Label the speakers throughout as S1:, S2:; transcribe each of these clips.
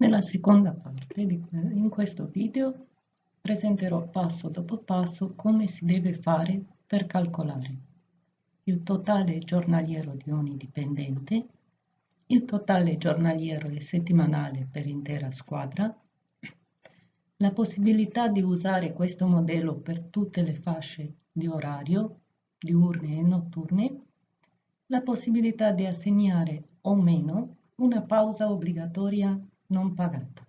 S1: Nella seconda parte, di, in questo video, presenterò passo dopo passo come si deve fare per calcolare il totale giornaliero di ogni dipendente, il totale giornaliero e settimanale per intera squadra, la possibilità di usare questo modello per tutte le fasce di orario, diurne e notturne, la possibilità di assegnare o meno una pausa obbligatoria non pagata.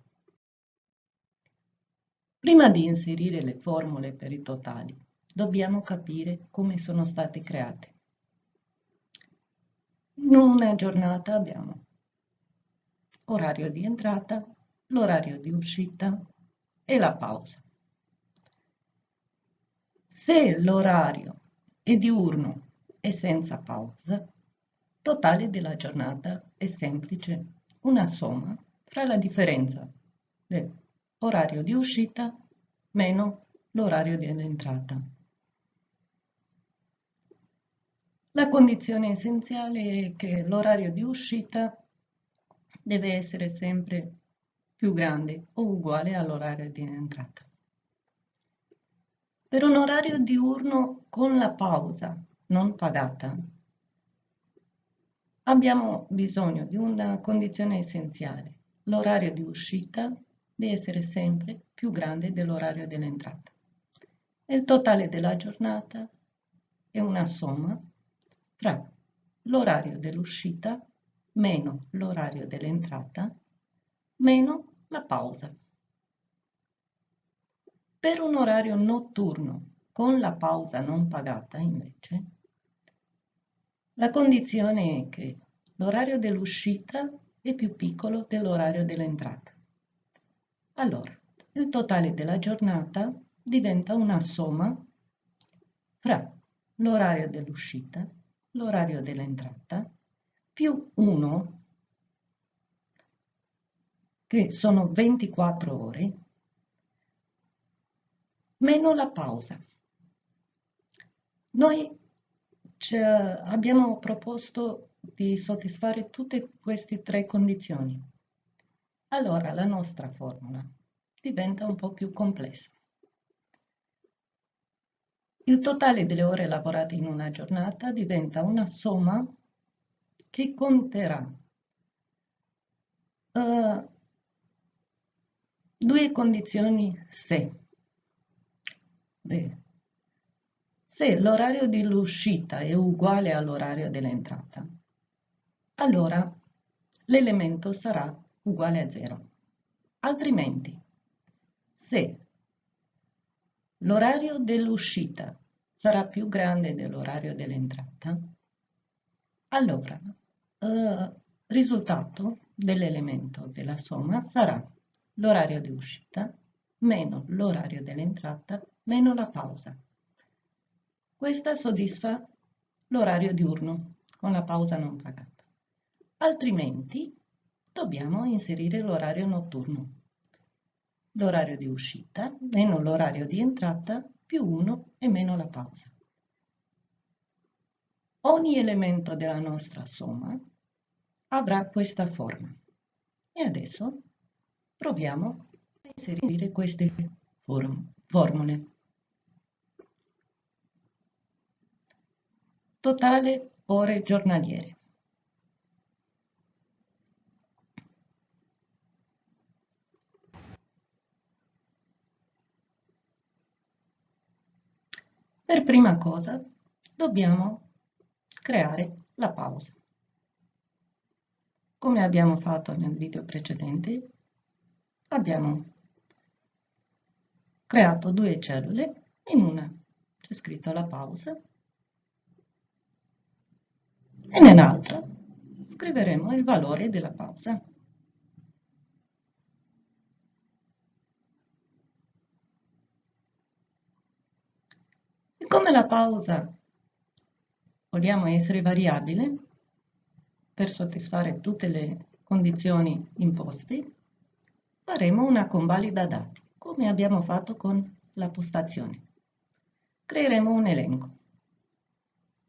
S1: Prima di inserire le formule per i totali, dobbiamo capire come sono state create. In una giornata abbiamo orario di entrata, l'orario di uscita e la pausa. Se l'orario è diurno e senza pausa, totale della giornata è semplice, una somma fra la differenza dell'orario di uscita meno l'orario di entrata. La condizione essenziale è che l'orario di uscita deve essere sempre più grande o uguale all'orario di entrata. Per un orario diurno con la pausa non pagata abbiamo bisogno di una condizione essenziale. L'orario di uscita deve essere sempre più grande dell'orario dell'entrata. Il totale della giornata è una somma tra l'orario dell'uscita meno l'orario dell'entrata meno la pausa. Per un orario notturno con la pausa non pagata, invece, la condizione è che l'orario dell'uscita è più piccolo dell'orario dell'entrata. Allora, il totale della giornata diventa una somma fra l'orario dell'uscita l'orario dell'entrata, più 1, che sono 24 ore, meno la pausa. Noi abbiamo proposto di soddisfare tutte queste tre condizioni. Allora la nostra formula diventa un po' più complessa. Il totale delle ore lavorate in una giornata diventa una somma che conterà uh, due condizioni se. Se l'orario dell'uscita è uguale all'orario dell'entrata, allora l'elemento sarà uguale a 0. Altrimenti, se l'orario dell'uscita sarà più grande dell'orario dell'entrata, allora il eh, risultato dell'elemento della somma sarà l'orario di uscita meno l'orario dell'entrata meno la pausa. Questa soddisfa l'orario diurno con la pausa non pagata. Altrimenti dobbiamo inserire l'orario notturno l'orario di uscita meno l'orario di entrata più 1 e meno la pausa. Ogni elemento della nostra somma avrà questa forma. E adesso proviamo a inserire queste formule. Totale ore giornaliere. Per prima cosa dobbiamo creare la pausa. Come abbiamo fatto nel video precedente, abbiamo creato due cellule, in una c'è scritto la pausa e nell'altra scriveremo il valore della pausa. Siccome la pausa vogliamo essere variabile per soddisfare tutte le condizioni imposte, faremo una convalida dati, come abbiamo fatto con la postazione. Creeremo un elenco.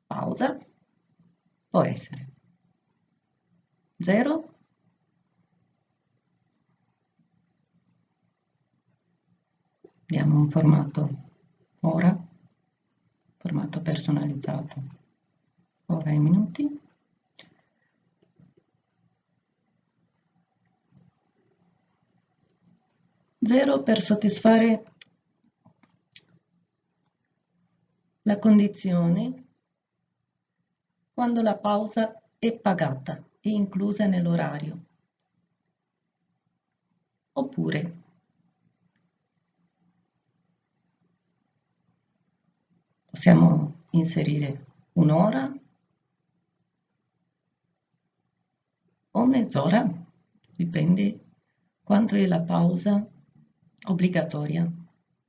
S1: Pausa può essere 0, diamo un formato ora formato personalizzato, ora e minuti. Zero per soddisfare la condizione quando la pausa è pagata e inclusa nell'orario. Oppure possiamo inserire un'ora o mezz'ora, dipende quanto è la pausa obbligatoria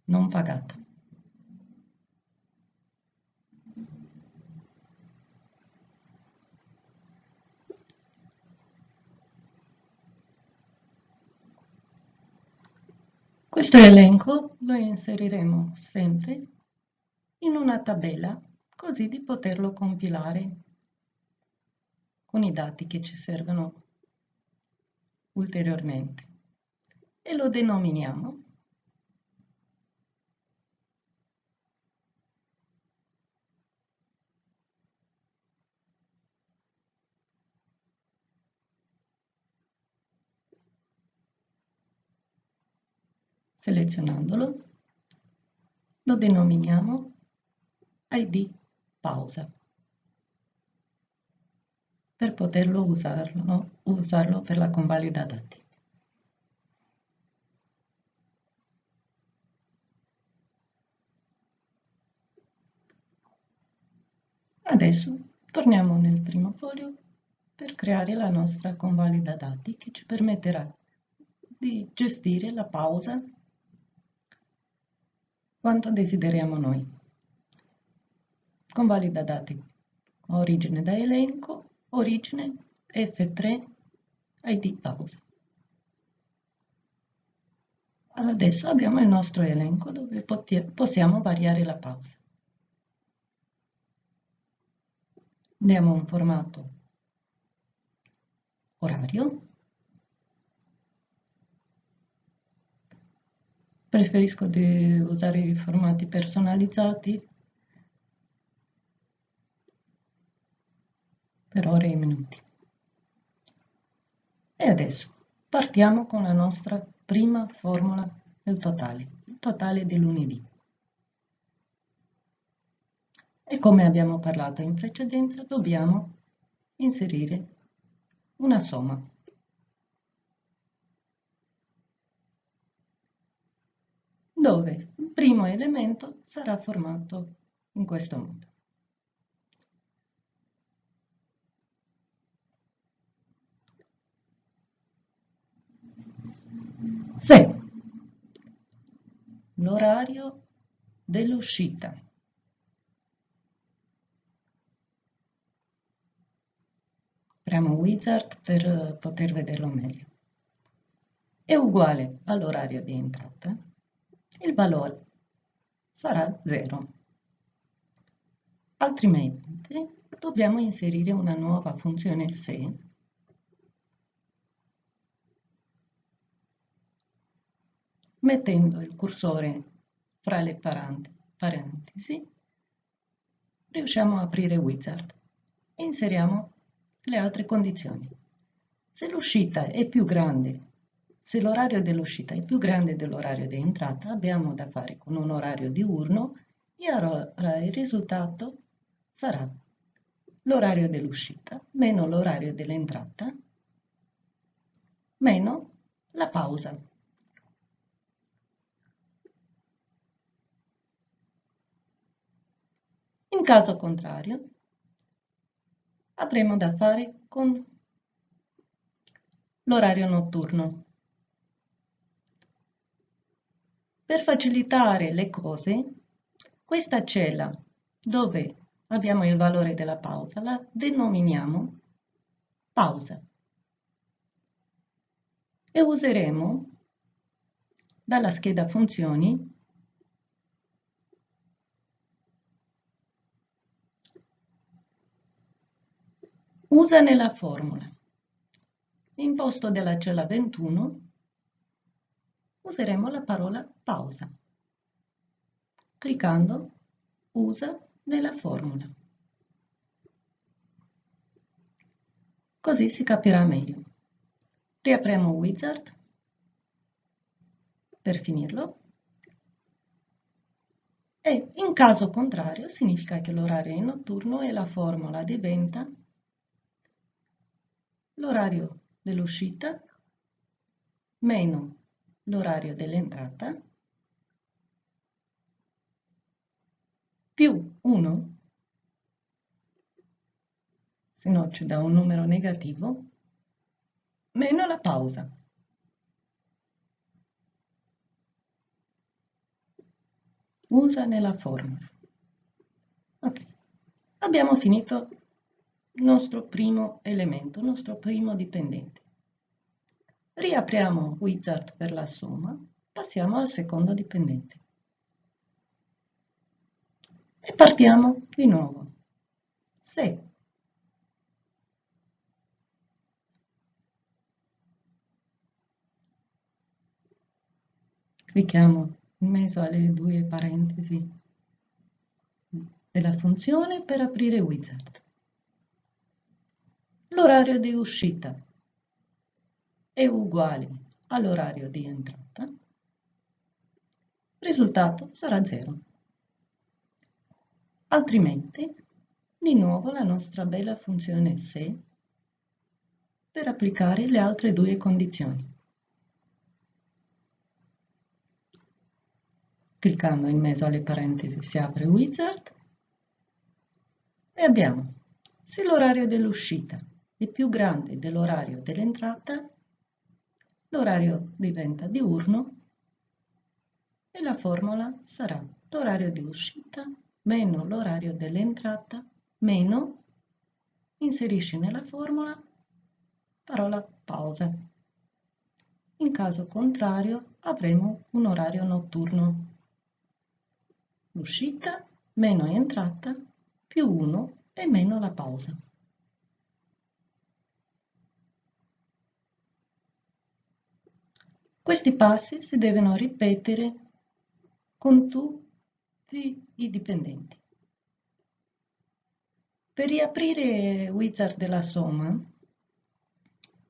S1: non pagata. Questo elenco lo inseriremo sempre in una tabella così di poterlo compilare con i dati che ci servono ulteriormente. E lo denominiamo selezionandolo lo denominiamo id pausa per poterlo usarlo, usarlo per la convalida dati. Adesso torniamo nel primo foglio per creare la nostra convalida dati che ci permetterà di gestire la pausa quanto desideriamo noi. Convalida dati origine da elenco, origine F3 ID pausa. Adesso abbiamo il nostro elenco dove possiamo variare la pausa. Diamo un formato orario. Preferisco di usare i formati personalizzati per ore e minuti. E adesso partiamo con la nostra prima formula del totale, il totale di lunedì. E come abbiamo parlato in precedenza, dobbiamo inserire una somma. Dove il primo elemento sarà formato in questo modo. Se l'orario dell'uscita apriamo Wizard per poter vederlo meglio. È uguale all'orario di entrata, il valore sarà 0. Altrimenti dobbiamo inserire una nuova funzione se mettendo il cursore fra le parentesi riusciamo a aprire Wizard e inseriamo le altre condizioni. Se l'uscita è più grande, se l'orario dell'uscita è più grande dell'orario di entrata, abbiamo da fare con un orario diurno e allora il risultato sarà l'orario dell'uscita meno l'orario dell'entrata meno la pausa. In caso contrario, avremo da fare con l'orario notturno. Per facilitare le cose, questa cella dove abbiamo il valore della pausa la denominiamo pausa e useremo dalla scheda funzioni Usa nella formula. In posto della cella 21 useremo la parola pausa. cliccando Usa nella formula. Così si capirà meglio. Riapriamo Wizard per finirlo e in caso contrario significa che l'orario è notturno e la formula diventa l'orario dell'uscita. Meno l'orario dell'entrata. Più 1, se no ci dà un numero negativo, meno la pausa. Usa nella formula. Ok, abbiamo finito nostro primo elemento, il nostro primo dipendente. Riapriamo Wizard per la somma, passiamo al secondo dipendente. E partiamo di nuovo. Se clicchiamo in mezzo alle due parentesi della funzione per aprire Wizard. L'orario di uscita è uguale all'orario di entrata. Il risultato sarà 0 altrimenti di nuovo la nostra bella funzione se per applicare le altre due condizioni. Cliccando in mezzo alle parentesi si apre Wizard e abbiamo se l'orario dell'uscita è più grande dell'orario dell'entrata, l'orario diventa diurno e la formula sarà l'orario di uscita meno l'orario dell'entrata meno inserisci nella formula parola pausa. In caso contrario avremo un orario notturno. L'uscita meno entrata più 1 e meno la pausa. Questi passi si devono ripetere con tutti i dipendenti. Per riaprire Wizard della somma,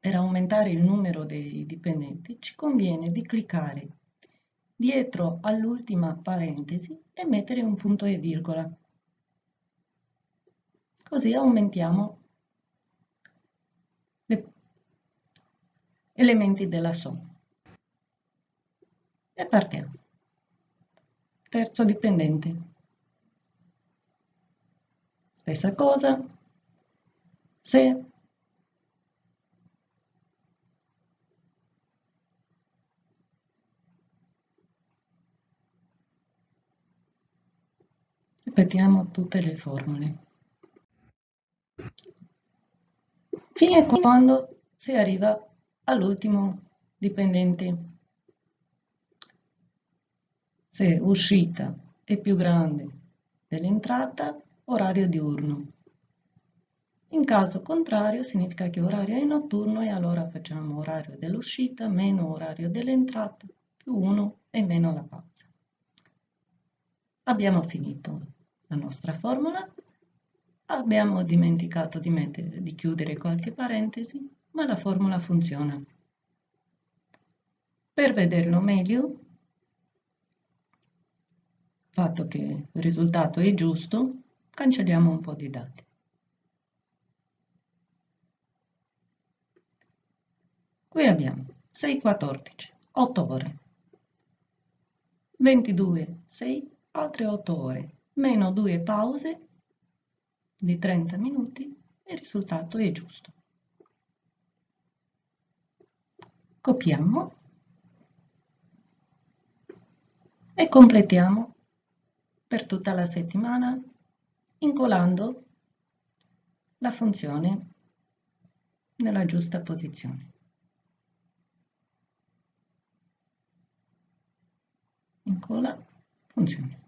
S1: per aumentare il numero dei dipendenti, ci conviene di cliccare dietro all'ultima parentesi e mettere un punto e virgola. Così aumentiamo gli elementi della somma. E partiamo terzo dipendente. Stessa cosa, se ripetiamo tutte le formule. Fino a quando si arriva all'ultimo dipendente se uscita è più grande dell'entrata, orario diurno. In caso contrario significa che orario è notturno e allora facciamo orario dell'uscita meno orario dell'entrata più 1 e meno la pausa. Abbiamo finito la nostra formula, abbiamo dimenticato di, mettere, di chiudere qualche parentesi, ma la formula funziona. Per vederlo meglio fatto che il risultato è giusto, cancelliamo un po' di dati. Qui abbiamo 6, 14, 8 ore, 22, 6, altre 8 ore, meno 2 pause di 30 minuti e il risultato è giusto. Copiamo e completiamo per tutta la settimana incolando la funzione nella giusta posizione. Incolla funzione.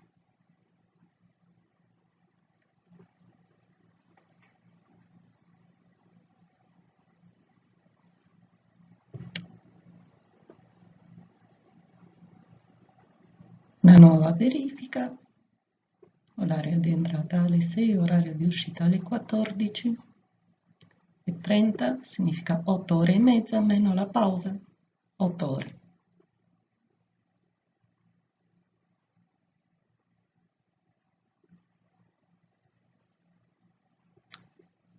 S1: Una nuova verifica orario di entrata alle 6, orario di uscita alle 14 e 30 significa 8 ore e mezza meno la pausa, 8 ore.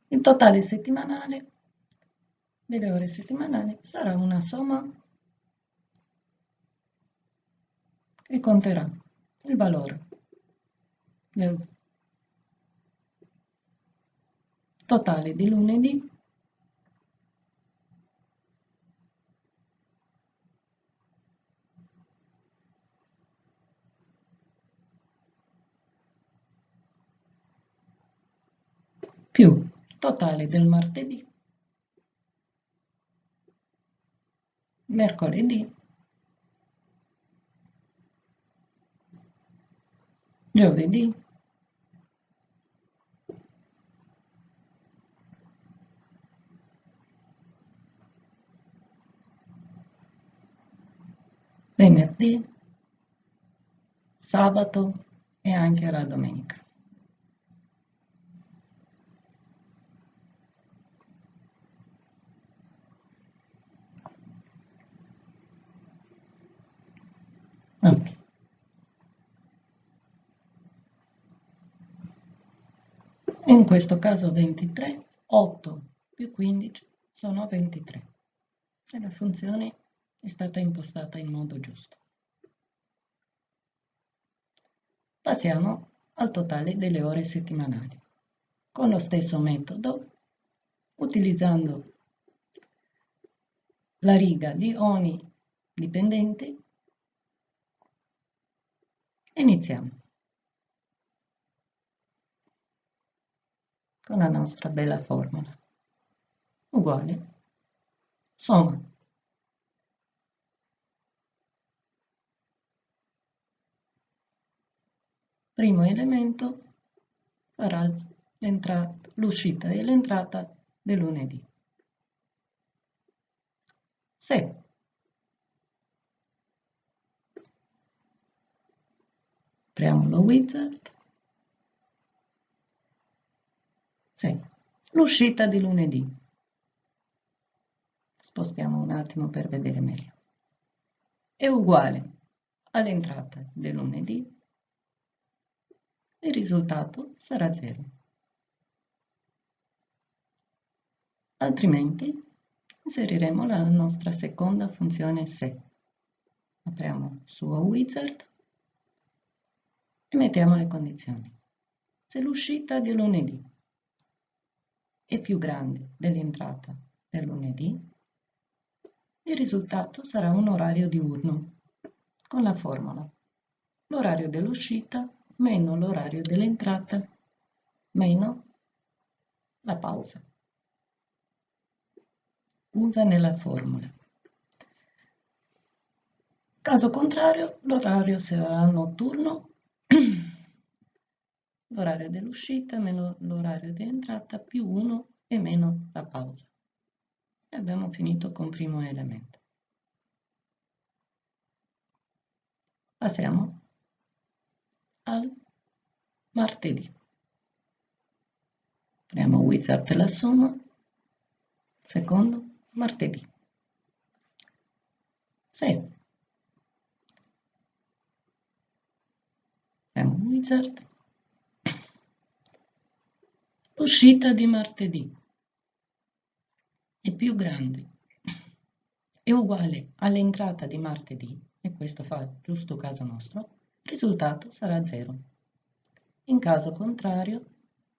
S1: Il totale settimanale delle ore settimanali sarà una somma che conterà il valore del totale di lunedì. Più totale del martedì, mercoledì, giovedì, venerdì, sabato e anche la domenica. Ok. In questo caso 23, 8 più 15 sono 23 e la funzione è stata impostata in modo giusto. Passiamo al totale delle ore settimanali. Con lo stesso metodo, utilizzando la riga di ogni dipendente, iniziamo. Con la nostra bella formula. Uguale. Somma. Primo elemento sarà l'uscita e l'entrata del lunedì. Se apriamo lo wizard, sì. l'uscita di lunedì, spostiamo un attimo per vedere meglio, è uguale all'entrata del lunedì, il risultato sarà 0. Altrimenti inseriremo la nostra seconda funzione se. Apriamo suo wizard e mettiamo le condizioni. Se l'uscita di lunedì è più grande dell'entrata del lunedì, il risultato sarà un orario diurno con la formula l'orario dell'uscita meno l'orario dell'entrata meno la pausa. Usa nella formula. Caso contrario, l'orario sarà notturno l'orario dell'uscita meno l'orario di entrata più 1 e meno la pausa. E abbiamo finito con primo elemento. Passiamo al martedì. Apriamo Wizard la somma, secondo martedì. 6. Apriamo Wizard L'uscita di martedì è più grande, è uguale all'entrata di martedì, e questo fa giusto caso nostro, risultato sarà 0. In caso contrario,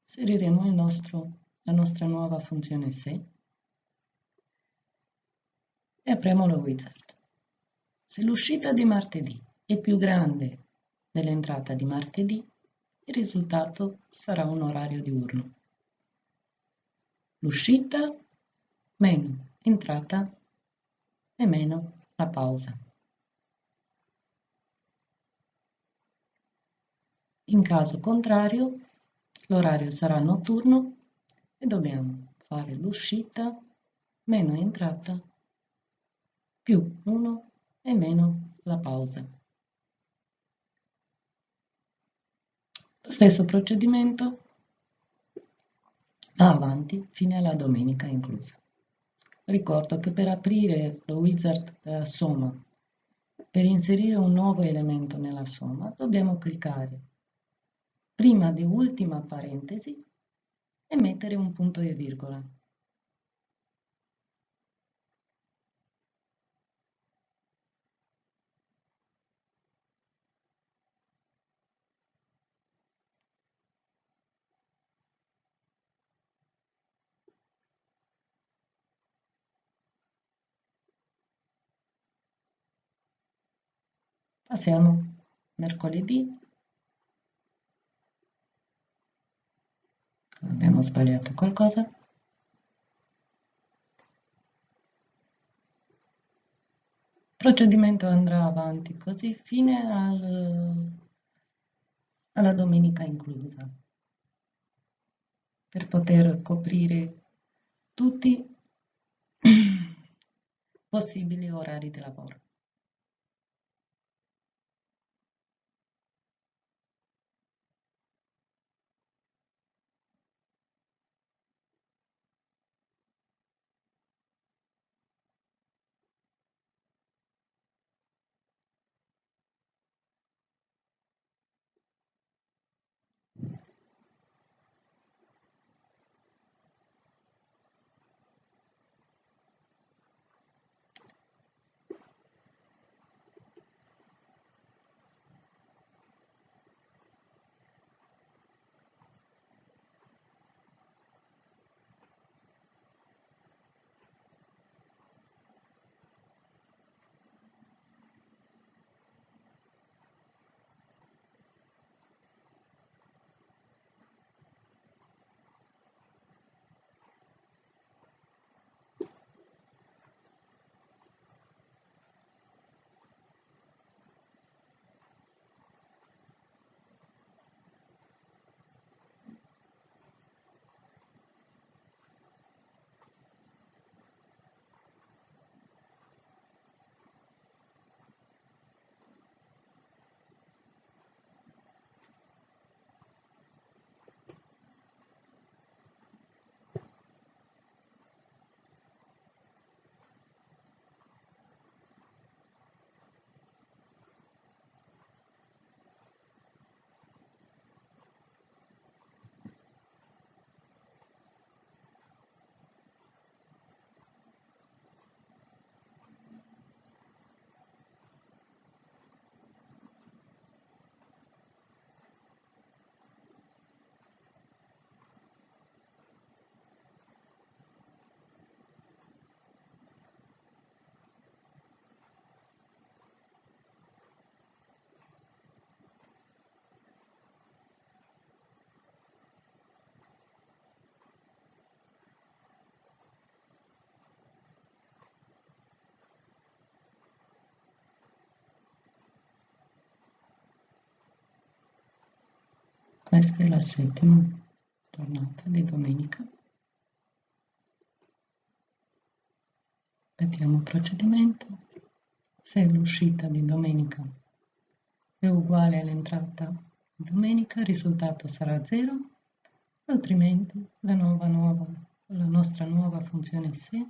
S1: inseriremo nostro, la nostra nuova funzione se e apriamo lo wizard. Se l'uscita di martedì è più grande dell'entrata di martedì, il risultato sarà un orario diurno l'uscita meno entrata e meno la pausa. In caso contrario, l'orario sarà notturno e dobbiamo fare l'uscita meno entrata più 1 e meno la pausa. Lo stesso procedimento va avanti fino alla domenica inclusa. Ricordo che per aprire lo wizard della somma, per inserire un nuovo elemento nella somma, dobbiamo cliccare prima di ultima parentesi e mettere un punto e virgola. Passiamo mercoledì. Abbiamo sbagliato qualcosa. Procedimento andrà avanti così fino al, alla domenica inclusa per poter coprire tutti i possibili orari di lavoro. Questa è la settima giornata di domenica. Vediamo il procedimento. Se l'uscita di domenica è uguale all'entrata di domenica, il risultato sarà 0, altrimenti la, nuova, nuova, la nostra nuova funzione se,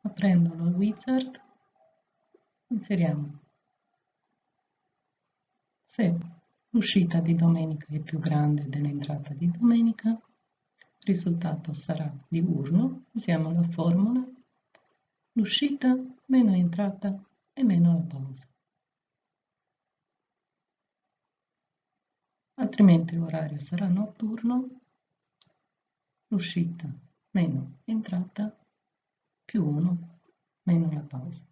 S1: aprendo lo wizard, inseriamo se L'uscita di domenica è più grande dell'entrata di domenica, il risultato sarà diurno, usiamo la formula, l'uscita meno entrata e meno la pausa. Altrimenti l'orario sarà notturno, l'uscita meno entrata più 1 meno la pausa.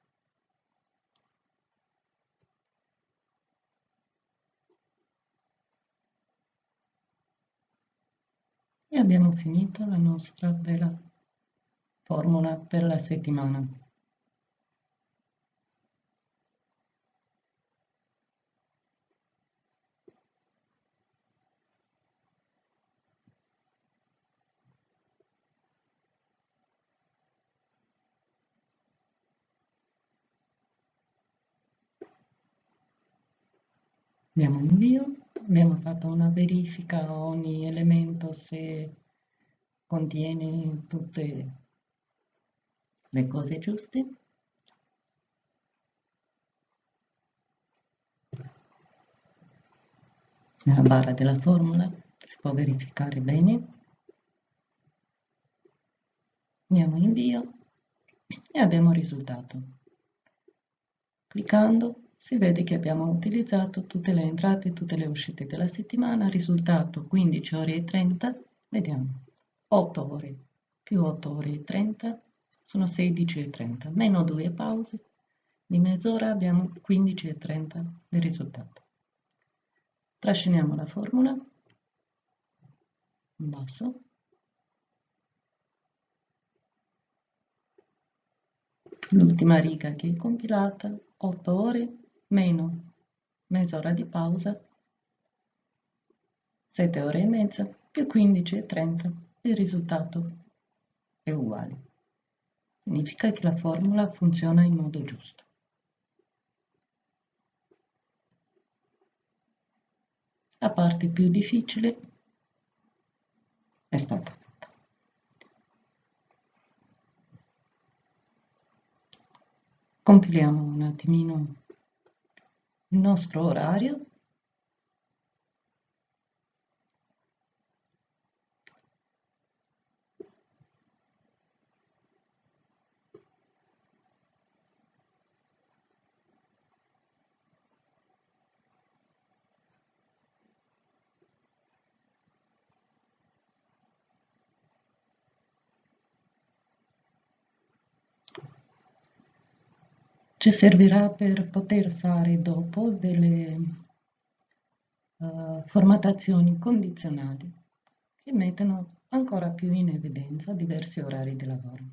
S1: E abbiamo finito la nostra bella formula per la settimana. Diamo invio abbiamo fatto una verifica a ogni elemento se contiene tutte le cose giuste. Nella barra della formula si può verificare bene. Andiamo in invio e abbiamo il risultato. Cliccando si vede che abbiamo utilizzato tutte le entrate e tutte le uscite della settimana, risultato 15 ore e 30, vediamo, 8 ore più 8 ore e 30 sono 16 e 30, meno 2 pause, di mezz'ora abbiamo 15 e 30 del risultato. Trasciniamo la formula, in basso, l'ultima riga che è compilata, 8 ore meno mezz'ora di pausa, 7 ore e mezza più 15 e 30, il risultato è uguale. Significa che la formula funziona in modo giusto. La parte più difficile è stata fatta. Compiliamo un attimino nostro orario ci servirà per poter fare dopo delle uh, formattazioni condizionali che mettono ancora più in evidenza diversi orari di lavoro.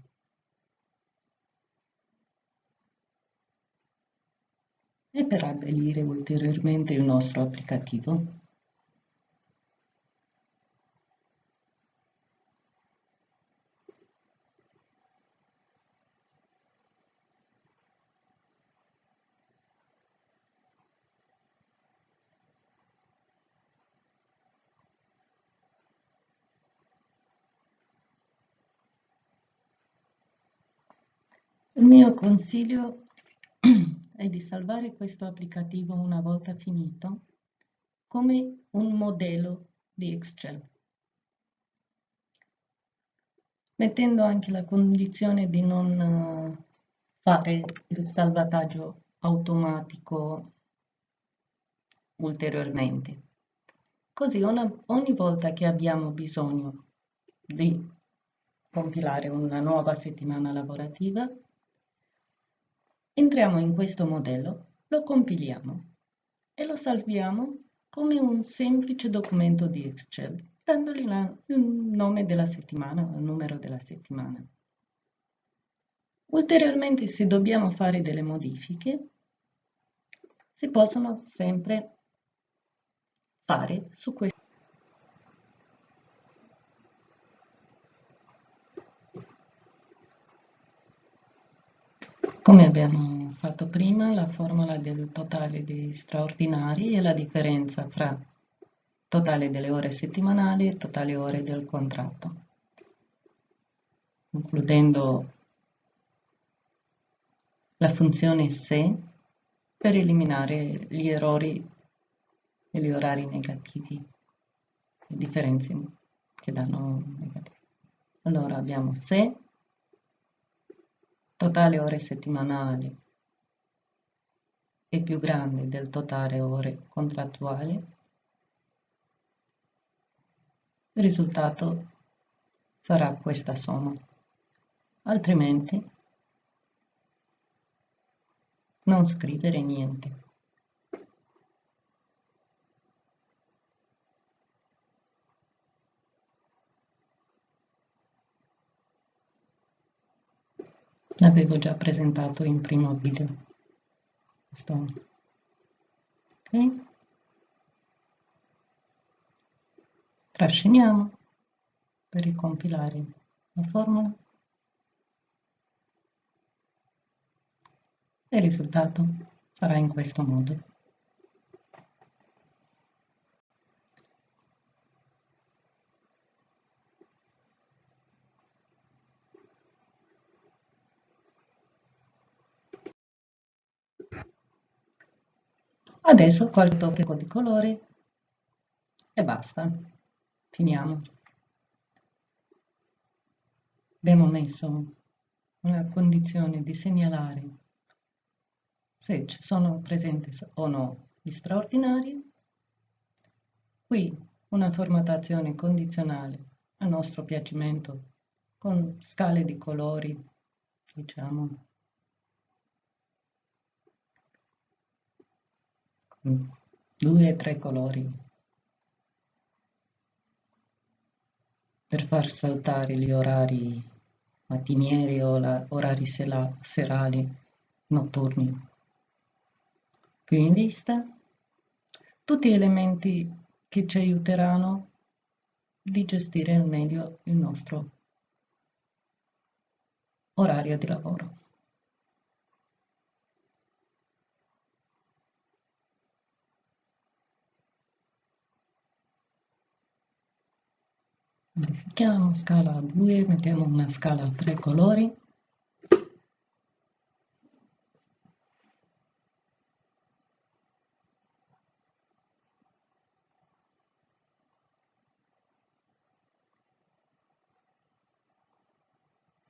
S1: E per abbellire ulteriormente il nostro applicativo Il mio consiglio è di salvare questo applicativo una volta finito come un modello di Excel, mettendo anche la condizione di non eh, fare il salvataggio automatico ulteriormente. Così una, ogni volta che abbiamo bisogno di compilare una nuova settimana lavorativa, Entriamo in questo modello, lo compiliamo e lo salviamo come un semplice documento di Excel, dandogli il nome della settimana, il numero della settimana. Ulteriormente, se dobbiamo fare delle modifiche, si possono sempre fare su questo. Come abbiamo fatto prima, la formula del totale dei straordinari è la differenza fra totale delle ore settimanali e totale ore del contratto, includendo la funzione se per eliminare gli errori e gli orari negativi, le differenze che danno negativi. Allora abbiamo se totale ore settimanali è più grande del totale ore contrattuali, il risultato sarà questa somma. Altrimenti non scrivere niente. l'avevo già presentato in primo video Questo. ok? Trasciniamo per ricompilare la formula. E il risultato sarà in questo modo Adesso qualche tocco di colore e basta. Finiamo. Abbiamo messo una condizione di segnalare se ci sono presenti o no gli straordinari. Qui una formattazione condizionale a nostro piacimento con scale di colori, diciamo, due o tre colori per far saltare gli orari mattinieri o orari serali notturni. Più in vista, tutti elementi che ci aiuteranno di gestire al meglio il nostro orario di lavoro. Modifichiamo scala 2 mettiamo una scala a tre colori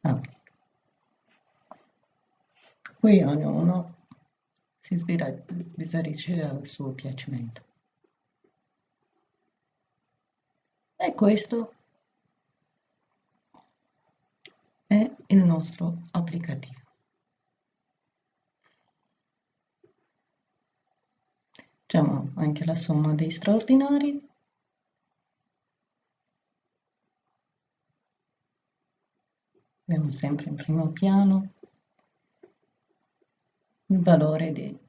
S1: ah. qui ognuno si sbizzarrisce al suo piacimento e questo è il nostro applicativo. Facciamo anche la somma dei straordinari. Abbiamo sempre in primo piano il valore dei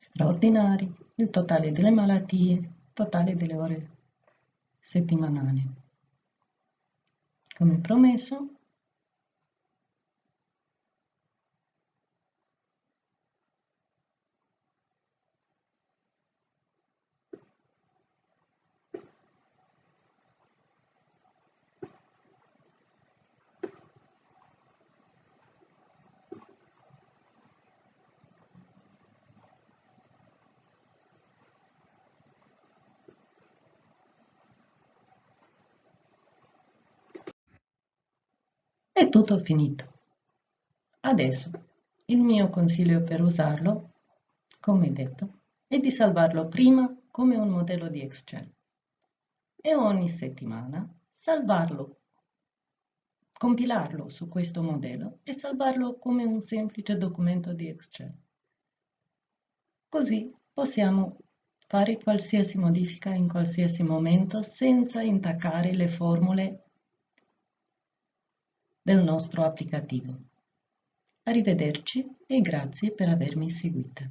S1: straordinari, il totale delle malattie, il totale delle ore settimanali come promesso È tutto finito. Adesso il mio consiglio per usarlo, come detto, è di salvarlo prima come un modello di Excel e ogni settimana salvarlo, compilarlo su questo modello e salvarlo come un semplice documento di Excel. Così possiamo fare qualsiasi modifica in qualsiasi momento senza intaccare le formule del nostro applicativo. Arrivederci e grazie per avermi seguita.